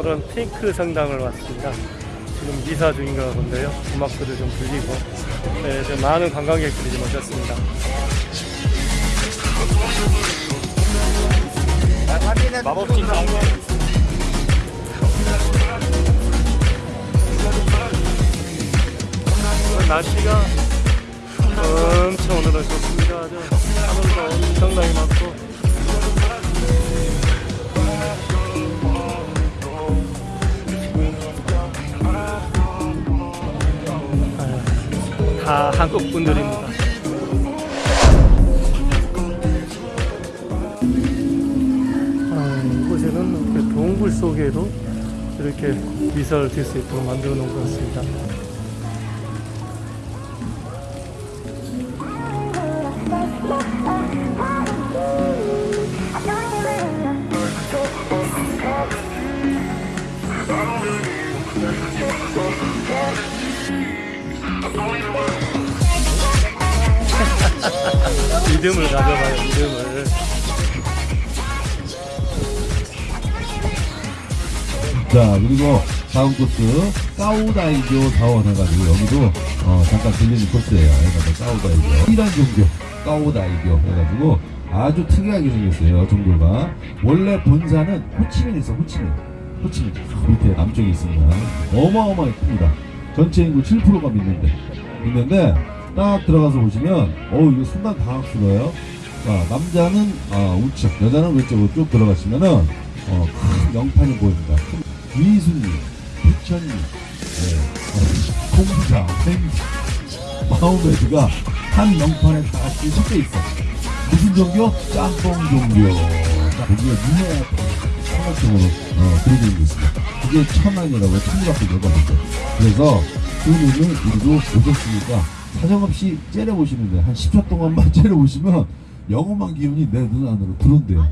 그런 핑크 성당을 왔습니다. 지금 미사 중인 가 본데요. 음악들을 좀 불리고 네, 좀 많은 관광객들이 좀 오셨습니다. 마법진 광고 날씨가 엄청 오늘은 좋습니다. 하늘도 엄청나 다 한국 분들입니다. 아, 이곳에는 이렇게 동굴 속에도 이렇게 미사를 들 수 있도록 만들어 놓은 것 같습니다. 믿음을 가져봐요, 믿음을. 자 그리고 다음 코스 까우다이교 사원 해가지고 여기도 어, 잠깐 들리는 코스예요. 그래서 까우다이교. 이란 종교 까우다이교 해가지고 아주 특이하게 생겼어요 종교가. 원래 본사는 호치민에 있어 호치민. 호치민 저 밑에 남쪽에 있습니다. 어마어마하게 큽니다. 전체 인구 7%가 믿는데 믿는데 딱 들어가서 보시면 어우 이거 순간 당황스러워요 자, 남자는 어, 우측 여자는 왼쪽으로 쭉 들어가시면은 어, 큰 명판이 보입니다 위순리, 부천리, 네, 어, 맹, 마호메드가 한 명판에 다 섞여 있어. 무슨 종교? 짬뽕 종교. 자, 거기에 유명한 삼각형으로 어, 그려져 있습니다. 그게 천안이라고 내가 보죠. 그래서 그분을 우리도 오셨으니까 사정없이 째려보시면 돼요. 한 10초 동안만 째려보시면 영험한 기운이 내 눈 안으로 들어온대요.